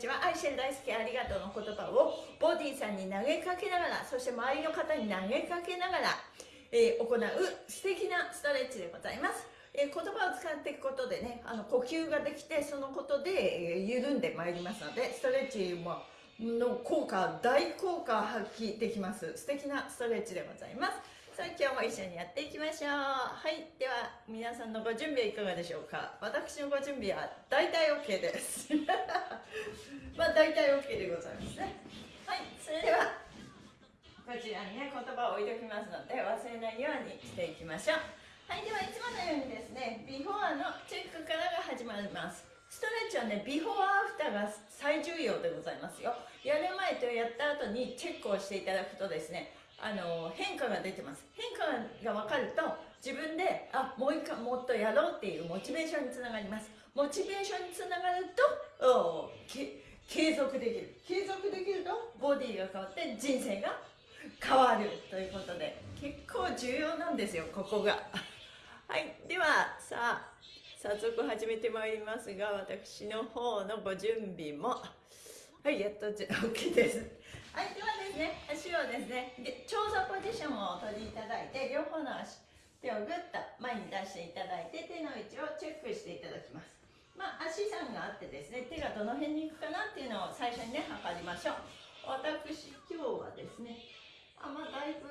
このストレッチは愛してる大好きありがとうの言葉をボディさんに投げかけながらそして周りの方に投げかけながら、えー、行う素敵なストレッチでございます。え、言葉を使っていくことでねあの呼吸ができてそのことで、え、緩んでまいりますのでストレッチもの効果大効果発揮できます。素敵なストレッチでございます。さあ今日も一緒にやっていきましょう。はいでは皆さんのご準備はいかがでしょうか？私のご準備は大体 OK です。まあ大体 OK でございますね。はいそれではこちらにね言葉を置いておきますので忘れないようにしていきましょう。はいではいつものようにですねビフォーのチェックからが始まりますストレッチはねビフォーアフターが最重要でございますよ。やる前とやった後にチェックをしていただくとですねあの変化が出てます。変化が分かると自分であもう一回もっとやろうっていうモチベーションにつながります。モチベーションにつながると継続できる。継続できるとボディが変わって人生が変わるということで結構重要なんですよここが。はいではさあ早速始めてまいりますが私の方のご準備も。はいやっと OK です。はいではですね足をですねで長座ポジションを取りいただいて両方の足手をぐっと前に出していただいて手の位置をチェックしていただきます。まあ足さんがあってですね手がどの辺に行くかなっていうのを最初にね測りましょう。私今日はですねあまあだいぶ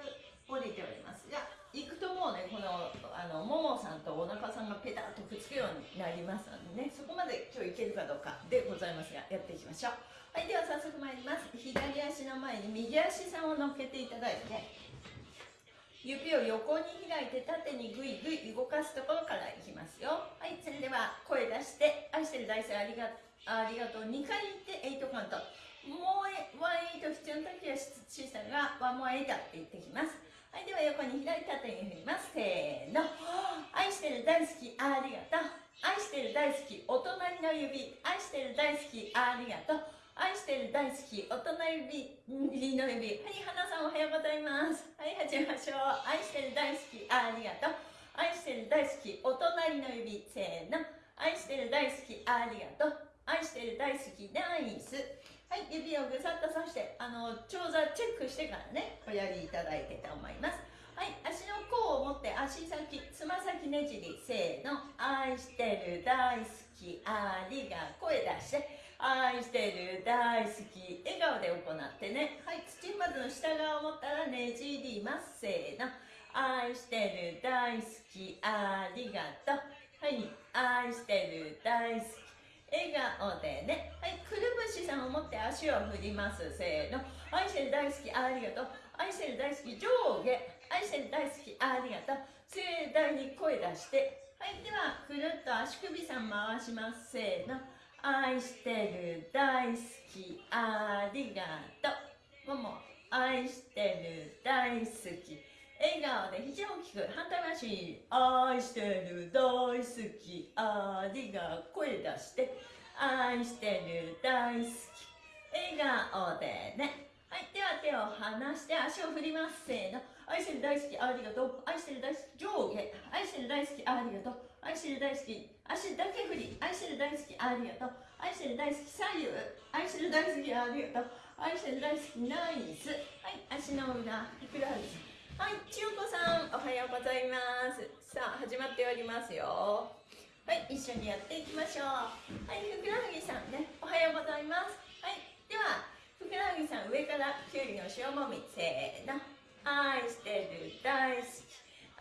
降りておりますが行くともうねこのあのももさんとお腹さんがペタッとくっつくようになりますのでねそこまで今日いけるかどうかでございますがやっていきましょう。はいでは早速参ります。左足の前に右足さんを乗っけていただいて指を横に開いて縦にぐいぐい動かすところからいきますよ。はいそれでは声出して愛してる大生ありがありがとう。2回言って8カウント。もう1 8必要な時は小さが1も8って言ってきます。はいでは横に左縦に振ります。せーの。愛してる大好きありがとう。愛してる大好きお隣の指。愛してる大好きありがとう。愛してる大好きお隣指の指はい花さんおはようございます。はい始めましょう。愛してる大好き。ありがとう。愛してる大好きお隣の指せーの。愛してる大好きありがとう。愛してる大好きナイス。はい指をぐさっとさしてあの長座チェックしてからねおやりいただいてと思います。はい足の甲を持って足先つま先ねじり。せーの。愛してる大好きありが声出して。愛してる大好き笑顔で行ってね。はい。土まずの下側を持ったらねじりますせーの。愛してる大好きありがとう。はい。愛してる大好き笑顔でね。はい。くるぶしさんを持って足を振りますせーの。愛してる大好きありがとう。愛してる大好き上下。愛してる大好きありがとう。盛大に声出して。はい。ではくるっと足首さん回しますせーの愛してる大好きありがとう。もも愛してる大好き。笑顔で肘を大きく反対回し愛してる大好きありが声出して愛してる大好き。笑顔でね。はいでは手を離して足を振ります。せーの。愛してる大好きありがとう。愛してる大好き上下。愛してる大好きありがとう。愛してる大好き足だけ振り愛してる大好きありがとう愛してる大好き左右愛してる大好きありがとう愛してる大好きナイスはい足の裏ふくらはぎはい、千代子さん、おはようございます。さあ、始まっておりますよ。はい、一緒にやっていきましょう。はい、ふくらはぎさんね、おはようございます。はい、では、ふくらはぎさん、上からきゅうりの塩もみ、せーの。愛してる、大好き。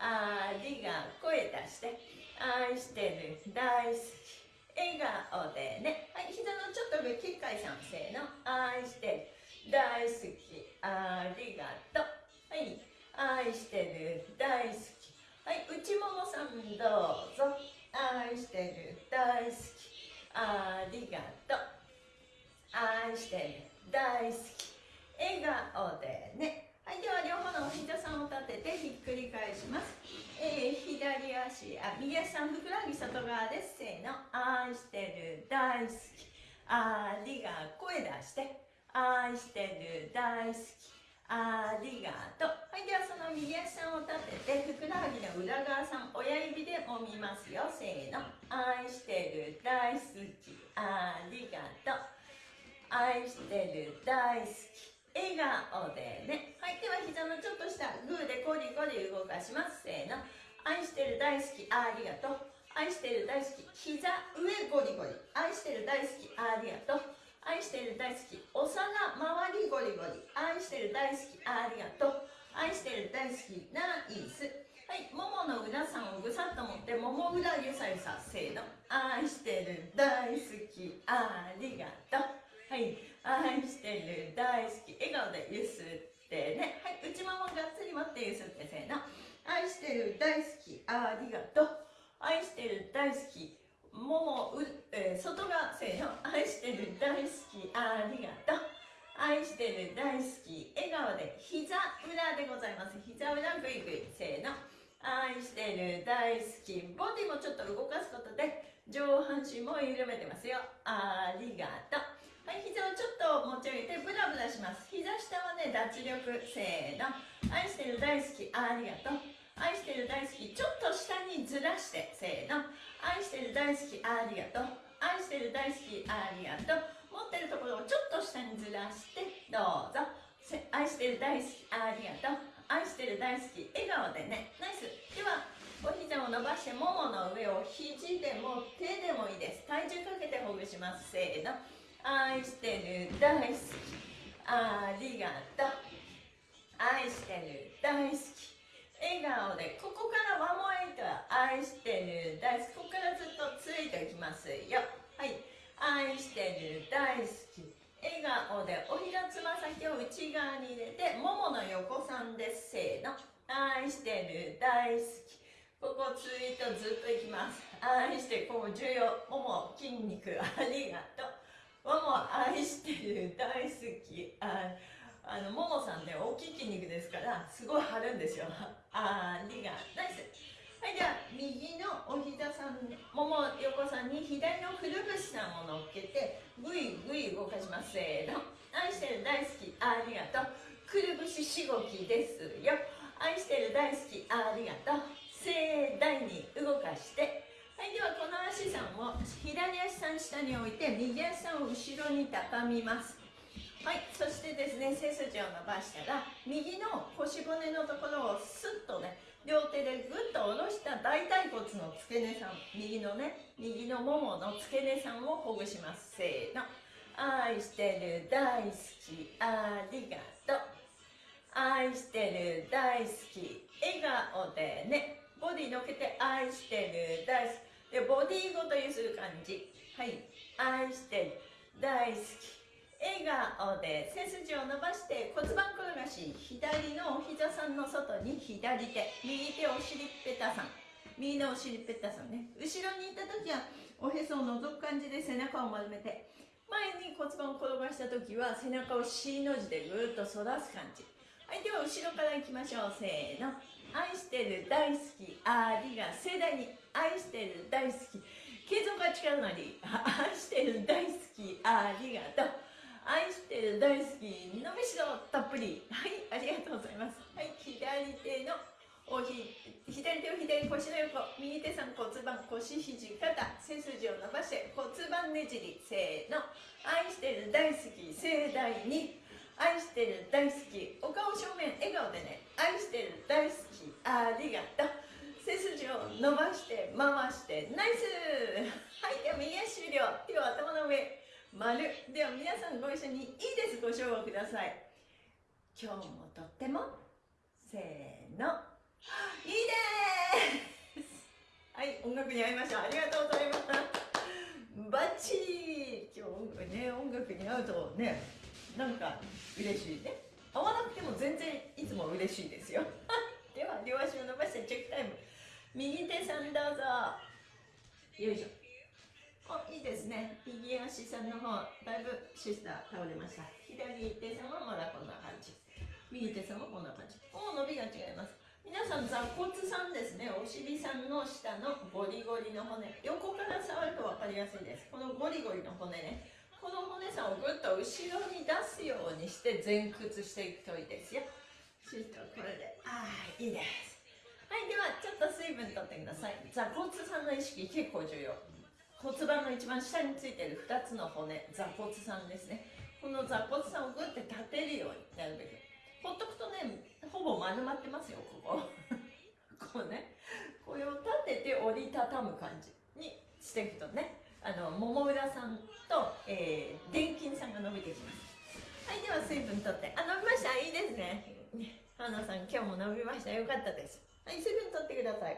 ありが声出して。愛してる、大好き。笑顔でね。はい、膝のちょっと上、きっかいさん、せーの。愛してる、大好き。ありがとう。はい。愛してる大好きはい内ももさんどうぞ愛してる大好きありがとう愛してる大好き笑顔でねはいでは両方のお膝さんを立ててひっくり返します、えー、左足あ右足さんふくらはぎ外側ですせーの愛してる大好き。ありが声出して。愛してる大好き。ありがとう。はいではその右足さんを立ててふくらはぎの裏側さん親指で揉みますよ。せーの。愛してる大好き。ありがとう。愛してる大好き。笑顔でね。はいでは膝のちょっとしたグーでコリコリ動かしますせーの愛してる大好きありがとう愛してる大好き膝上ゴリゴリ愛してる大好きありがとう愛してる大好きお皿周りゴリゴリ愛してる大好きありがとう愛してる大好きナイスはいももの裏さんをぐさっと持ってもも裏ゆさゆさせーの愛してる大好きありがとうはい愛してる大好き笑顔でゆすってね。はい内ももがっつり持ってゆすってせーの。愛してる大好きありがとう。愛してる大好きももう、えー、外側せーの。愛してる大好きありがとう。愛してる大好き笑顔で膝裏でございます。膝裏グイグイせーの。愛してる大好きボディもちょっと動かすことで上半身も緩めてますよ。ありがとう。はい膝をちょっと持ち上げてブラブラします。膝下はね脱力せーの。愛してる大好きありがとう。愛してる大好きちょっと下にずらしてせーの。愛してる大好きありがとう。愛してる大好きありがとう。持ってるところをちょっと下にずらしてどうぞ。愛してる大好きありがとう。愛してる大好き笑顔でね。ナイス。ではお膝を伸ばしてももの上を肘でも手でもいいです。体重かけてほぐします。せーの。愛してる大好き。ありがとう。愛してる大好き。笑顔でここからワンモアイトは愛してる大好き。ここからずっとついていきますよ。はい。愛してる大好き。笑顔でお膝つま先を内側に入れてももの横さんです。せーの。愛してる大好き。ここツイートずっといきます。愛してこう重要。もも筋肉。ありがとう。もも愛してる大好きああのももさんね大きい筋肉ですからすごい張るんですよ。ありがナイスはいでは右のお膝さんもも横さんに左のくるぶしさんを乗っけてぐいぐい動かします。せーの。愛してる大好きありがとう。くるぶししごきですよ。愛してる大好きありがとう。盛大に動かして。はいではこの足さんを左足さん下に置いて右足さんを後ろに畳みます。はいそしてですね背筋を伸ばしたら右の腰骨のところをスッとね両手でぐっと下ろした大腿骨の付け根さん右のね右のももの付け根さんをほぐします。せーの。愛してる大好きありがとう。愛してる大好き笑顔でね。ボディのけて愛してる大好き。でボディごとゆする感じ。はい。愛してる。大好き。笑顔で背筋を伸ばして骨盤転がし。左のお膝さんの外に左手。右手お尻ぺたさん。右のお尻ぺたさんね。後ろにいた時はおへそを覗く感じで背中を丸めて。前に骨盤を転がした時は背中を C の字でぐーっと反らす感じ。はいでは後ろからいきましょう。せーの。愛してる。大好き。ありが盛大に愛してる大好き。継続が力なり。愛してる大好き。ありがとう。愛してる大好き。伸びしろたっぷり。はいありがとうございます。はい左手のおひ左手を左腰の横。右手さん骨盤腰肘肩。背筋を伸ばして骨盤ねじり。せーの。愛してる大好き。盛大に。愛してる大好き。お顔正面。笑顔でね。愛してる大好き。ありがとう。背筋を伸ばして回してナイス!はいでは右足終了。手を頭の上丸。では皆さんご一緒にいいです。ご唱和ください。今日もとってもせーの。いいです はい音楽に会いましょう。ありがとうございます。バッチリ。今日ね音楽に会うとねなんか嬉しいね。会わなくても全然いつも嬉しいですよ。では両足を伸ばしてチェックタイム。右手さんどうぞ。よいしょ。おいいですね。右足さんの方だいぶシスター倒れました。左手さんはまだこんな感じ。右手さんはこんな感じ。もう伸びが違います。皆さん座骨さんですね。お尻さんの下のゴリゴリの骨。横から触ると分かりやすいです。このゴリゴリの骨ね。この骨さんをぐっと後ろに出すようにして前屈していくといいですよ。そしたらこれで。ああいいですはいではちょっと水分取ってください。座骨さんの意識結構重要。骨盤の一番下についてる2つの骨座骨さんですね。この座骨さんをグッて立てるようになるべく。ほっとくとねほぼ丸まってますよここ。こうね。これを立てて折りたたむ感じにしていくとねあの桃裏さんと、えー、電筋さんが伸びてきます。はいでは水分取って。あ伸びました。いいですね花さん今日も伸びました。よかったです。はい水分取ってください。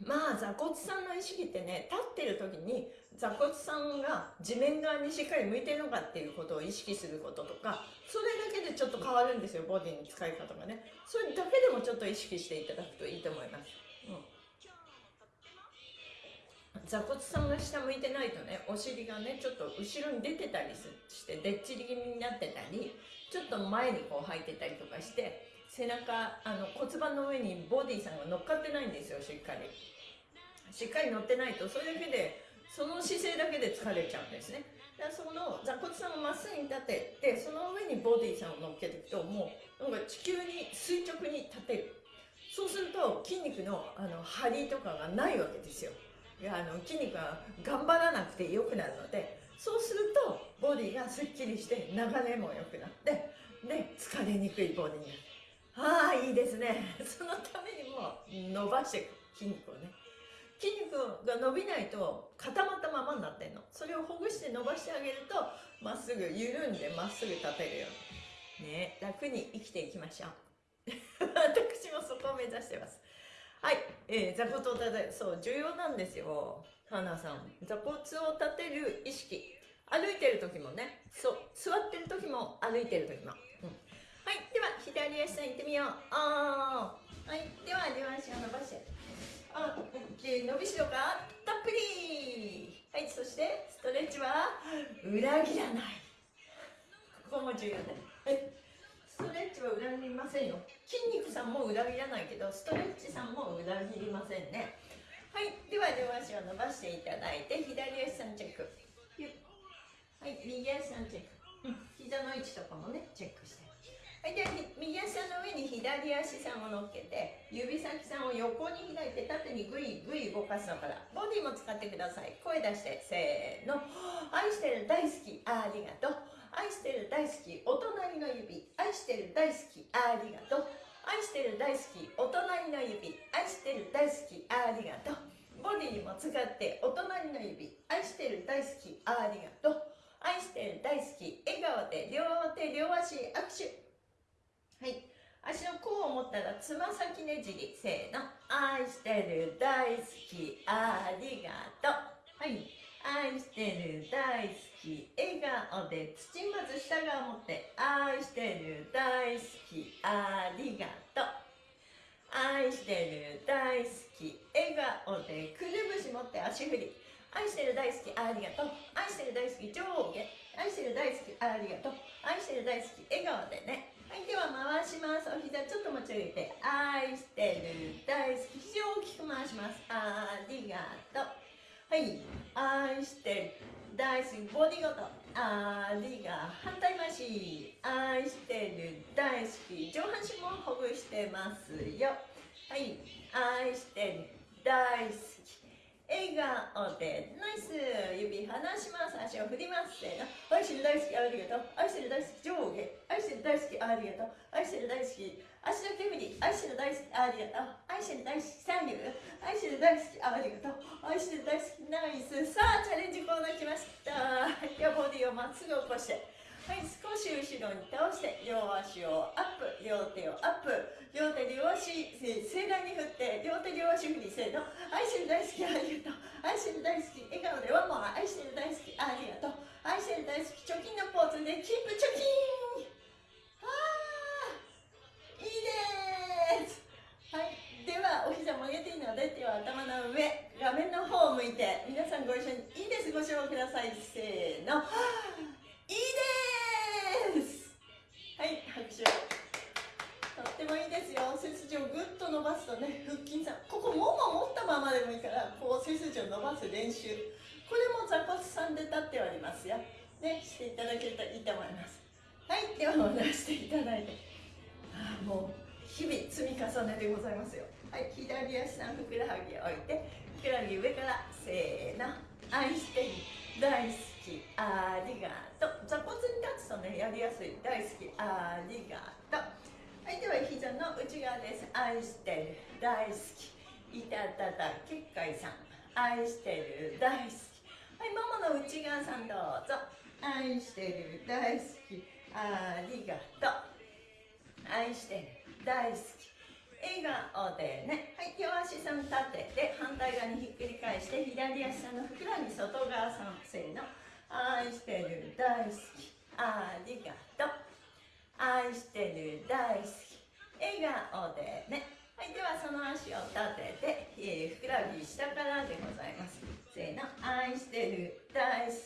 まあ座骨さんの意識ってね立ってる時に座骨さんが地面側にしっかり向いてるのかっていうことを意識することとかそれだけでちょっと変わるんですよボディの使い方がね。それだけでもちょっと意識していただくといいと思います、うん、座骨さんが下向いてないとねお尻がねちょっと後ろに出てたりしてでっちり気味になってたりちょっと前にこう入ってたりとかして背中あの骨盤の上にボディさんが乗っかってないんですよしっかり。しっかり乗ってないとそれだけでその姿勢だけで疲れちゃうんですね。だからその座骨さんをまっすぐに立ててその上にボディさんを乗っけていくともうなんか地球に垂直に立てる。そうすると筋肉のあの張りとかがないわけですよ。いやあの筋肉が頑張らなくて良くなるのでそうするとボディがすっきりして流れも良くなってで疲れにくいボディに。なるああいいですね。そのためにも伸ばしていく筋肉をね。筋肉が伸びないと固まったままになってんの。それをほぐして伸ばしてあげるとまっすぐ緩んでまっすぐ立てるように。ね楽に生きていきましょう。私もそこを目指してます。はい、えー、座骨を立てるそう重要なんですよ。花さん。座骨を立てる意識。歩いてる時もね。そう座ってる時も歩いてる時も、はい、では左足さん行ってみよう。はい、では両足を伸ばして。あ、オッケー、伸びしろか？たっぷり。はい、そしてストレッチは裏切らない。ここも重要だ。はい。ストレッチは裏切りませんよ。筋肉さんも裏切らないけど、ストレッチさんも裏切りませんね。はい、では両足を伸ばしていただいて、左足さんチェック。はい、右足さんチェック。膝の位置とかもね、チェックして。はい、で右足の上に左足さんを乗っけて指先さんを横に開いて縦にグイグイ動かすのからボディも使ってください。声出してせーの。愛してる大好きありがとう。愛してる大好きお隣の指。愛してる大好きありがとう。愛してる大好きお隣の指。愛してる大好きありがとう。ボディにも使ってお隣の指。愛してる大好きありがとう。愛してる大好き笑顔で両手両足握手。はい。足の甲を持ったらつま先ねじりせーの。愛してる大好き。ありがとう。はい。愛してる大好き。笑顔で土まず下側持って愛してる大好き。ありがとう。愛してる大好き。笑顔でくるぶし持って足振り。愛してる大好き。ありがとう。愛してる大好き。上下。愛してる大好き。ありがとう。愛してる大好き。笑顔でねはいでは回します。お膝ちょっと持ち上げて愛してる大好き肘を大きく回します。ありがとう。はい愛してる大好きボディごと。ありがとう反対回し。愛してる大好き上半身もほぐしてますよ。はい愛してる大好き。笑顔でナイス指離します足を振りますせーの愛してる大好きありがとう。愛してる大好き上下。愛してる大好きありがとう。愛してる大好き足の手振り愛してる大好きありがとう。愛してる大好き左右愛してる大好きありがとう。愛してる大好きナイス。さあチャレンジコーナー来ました。ではボディをまっすぐ起こして。はい少し後ろに倒して両足をアップ両手をアップ。両手両足盛大に振って両手両足振りせーの。愛してる大好きありがとう。愛してる大好き笑顔でワンモア愛してる大好きありがとう。愛してる大好き貯金のポーズでキープ貯金。あーいいです。はいではお膝曲げていいので手は頭の上画面の方を向いて皆さんご一緒にいいです。ご唱ください。せーの。いいですはい拍手とってもいいですよ背筋をぐっと伸ばすとね腹筋さん。ここもも持ったままでもいいからこう背筋を伸ばす練習。これも座骨さんで立っております。よねしていただけるといいと思いますはいでは下ろしていただい。てああもう日々積み重ねでございますよ。はい左足さんふくらはぎを置いてふくらはぎ上からせーの。愛してる大好きありがとう。座骨に立つとねやりやすい大好き。ありがとう。はいでは膝の内側です。愛してる大好き。いたたた結界さん。愛してる大好き。はいももの内側さんどうぞ。愛してる大好き。ありがとう。愛してる大好き。笑顔でね。はい両足さん立てて反対側にひっくり返して左足さんのふくらはぎ外側さんせーの。愛してる大好き。ありがとう愛してる大好き。笑顔でね。はいではその足を立てて、えー、ふくらはぎ下からでございますせーの。愛してる大好き。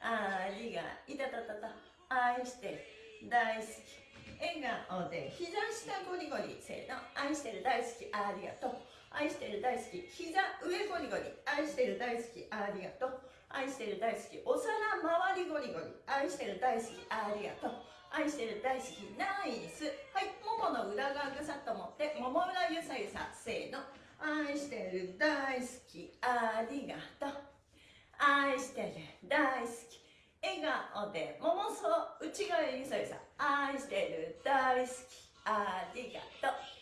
ありがいたたたた愛してる大好き。笑顔で膝下ゴリゴリ。せーの愛してる大好き。ありがとう。愛してる大好き。膝上ゴリゴリ愛してる大好き。ありがとう。愛してる大好き。お皿周りゴリゴリ。愛してる大好き。ありがとう。愛してる大好き。ナイス。はい。ももの裏側ぐさっと持って。もも裏ゆさゆさせーの。愛してる大好き。ありがとう。愛してる大好き。笑顔でももそう。内側ゆさゆさ。愛してる大好き。ありがとう。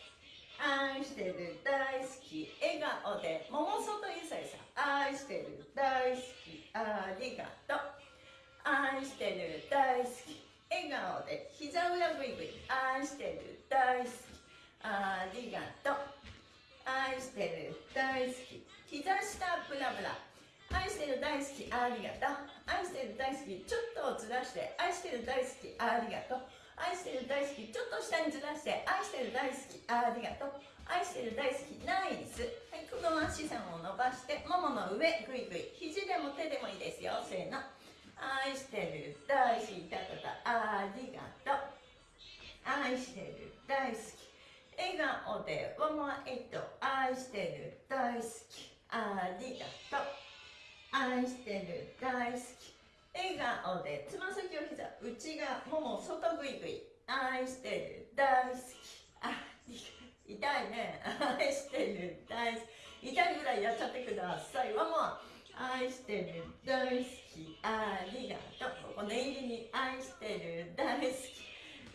愛してる大好き笑顔でももそとゆさゆさ愛してる大好きありがとう愛してる大好き笑顔で膝裏ぐいぐい愛してる大好きありがとう愛してる大好き膝下ブラブラ愛してる大好きありがとう愛してる大好きちょっとずらして愛してる大好きありがとう愛してる大好きちょっと下にずらして愛してる大好きありがとう。愛してる大好きナイス。はいこの足さんを伸ばしてももの上ぐいぐい肘でも手でもいいですよ。せーの。愛してる大好きたたたありがとう。愛してる大好き。笑顔でワンワンエイト愛してる大好き。ありがとう。愛してる大好き。笑顔でつま先を膝内側もも外ぐいぐい愛してる大好き。あ痛いね。愛してる大好き。痛いぐらいやっちゃってください。ワンワン愛してる大好き。ありがとう。ここ念入りに愛してる大好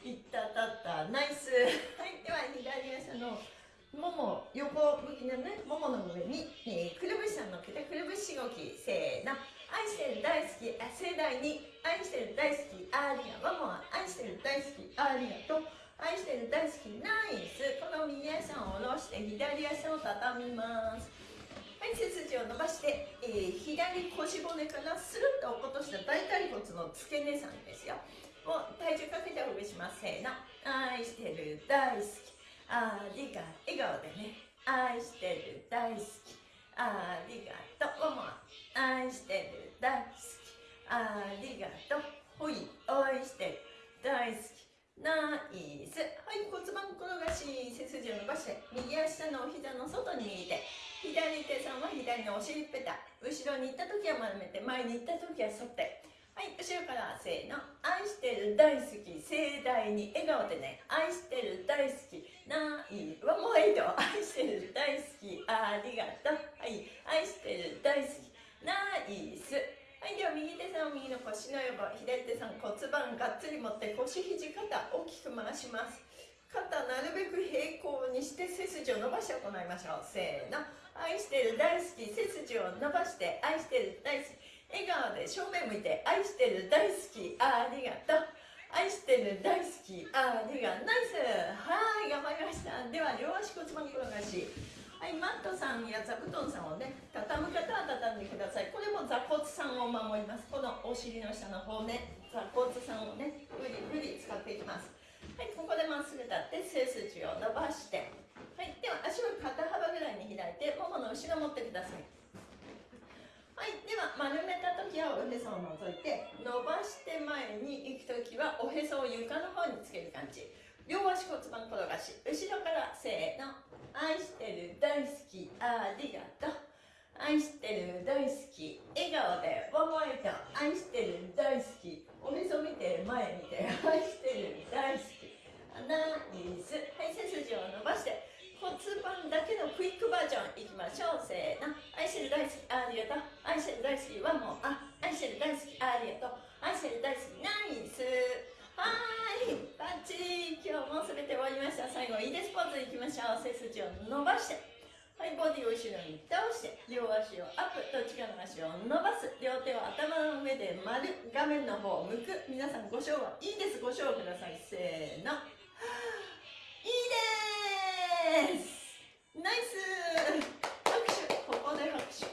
き。いったたった。ナイス。はいでは左足のもも横向きのねももの上に、えー、くるぶしさんのっけてくるぶし動き。せーの。愛してる大好き。あ盛大に愛してる大好きありがとうも愛してる大好きありがとう愛してる大好きナイスこの右足を下ろして左足を畳みますはい背筋を伸ばして、えー、左腰骨からスルッと落っことした大腿骨の付け根さんですよもう体重かけてほぐしますせーの愛してる大好きありが笑顔でね愛してる大好きありがとうももありがとうほい愛してる大好きナイスはい骨盤転がし背筋を伸ばして右足のお膝の外に右手左手さんは左のお尻ペタ後ろに行った時は丸めて前に行った時は反ってはい後ろか？らせーの愛してる大好き盛大に笑顔でね愛してる大好きないわもういいと愛してる大好きありがとうはい愛してる大好きナイスはいでは右手さんを右の腰の横左手さん骨盤がっつり持って腰肘肩大きく回します。肩なるべく平行にして背筋を伸ばして行いましょう。せーの。愛してる大好き背筋を伸ばして愛してる大好き笑顔で正面向いて愛してる大好きありがとう。愛してる大好きありがとう。ナイス。はい頑張りました。では両足骨盤転がし。はいマットさんや座布団さんをね畳む方は畳んでください。これも座骨さんを守ります。このお尻の下の方ね座骨さんをねふりふり使っていきます。はいここでまっすぐ立って背筋を伸ばして。はい、では足を肩幅ぐらいに開いてももの後ろ持ってください。はいでは丸めた時はおへそを除いて伸ばして前に行く時はおへそを床の方につける感じ。両足骨盤転がし後ろからせーの。愛してる大好き。ありがとう。愛してる大好き。笑顔でワンワイト愛してる大好き。おへそ見て前見て愛してる大好き。ナイスはい背筋を伸ばして。骨盤だけのクイックバージョンいきましょう。せーの。愛してる大好き。ありがとう。愛してる大好きワンモンあ愛してる大好き。ありがとう。愛してる大好き。ナイス。はいバッチリ今日も全て終わりました。最後いいです。ポーズいきましょう。背筋を伸ばして。はいボディを後ろに倒して。両足をアップ。どっちかの足を伸ばす。両手を頭の上で丸画面の方を向く。皆さんご唱和いいです。ご唱和ください。せーの。いいです。ナイス。拍手。ここで拍手。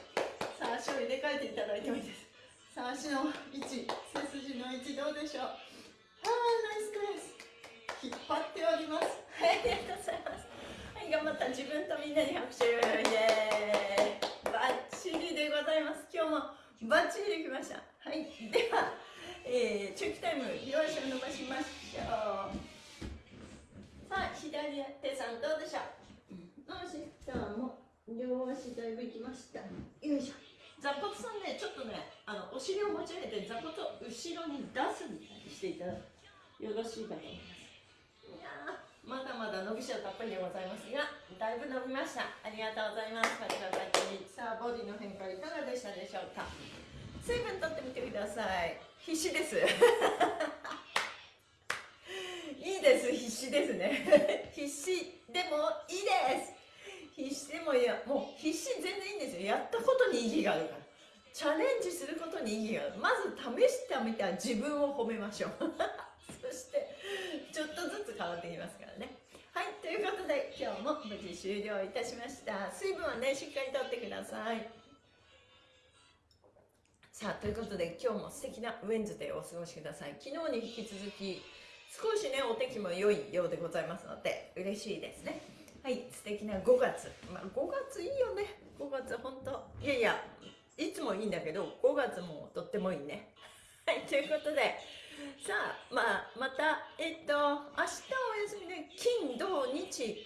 さあ足を入れ替えていただいてもいいです。さあ足の位置。背筋の位置どうでしょう？張っております。はいありがとうございます。はい頑張った自分とみんなに拍手イエーイバッチリでございます。今日もバッチリできました。はい。では、えー、チューキタイム両足を伸ばしましょうさあ左手さんどうでしょう。よしさあもう両足だいぶいきました。よいしょ。座骨さんねちょっとねあのお尻を持ち上げて座骨を後ろに出すみたいにしていただくよろしいかと思います。まだまだ伸びしろたっぷりでございますがだいぶ伸びました。ありがとうございます。パチパチさあボディの変化いかがでしたでしょうか？水分取ってみてください。必死です。いいです。必死ですね。必死でもいいです。必死でもいいやもう必死全然いいんですよ。やったことに意義があるから。チャレンジすることに意義がある。まず試してみた自分を褒めましょう。そしてちょっとずつ変わってきますからね。はいということで今日も無事終了いたしました。水分はねしっかりとってください。さあということで今日も素敵なウェンズデーをお過ごしください。昨日に引き続き少しねお天気も良いようでございますので嬉しいですね。はい素敵な5月。まあ5月いいよね。5月本当。いやいやいつもいいんだけど5月もとってもいいね。はいということでさあまあまたえっと明日お休みで金土日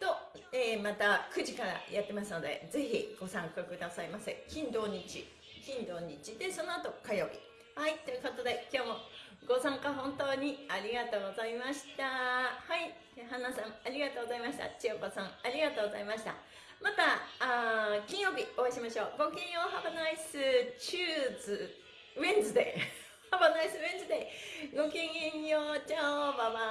と、えーまた9時からやってますのでぜひご参加くださいませ。金土日。金土日でその後火曜日。はいということで今日もご参加本当にありがとうございました。はい花さんありがとうございました。千代子さんありがとうございました。またあー金曜日お会いしましょう。ごきげんよう。Have a nice Tuesday Wednesday Have a nice Wednesday ごきげんようチャオバイバイ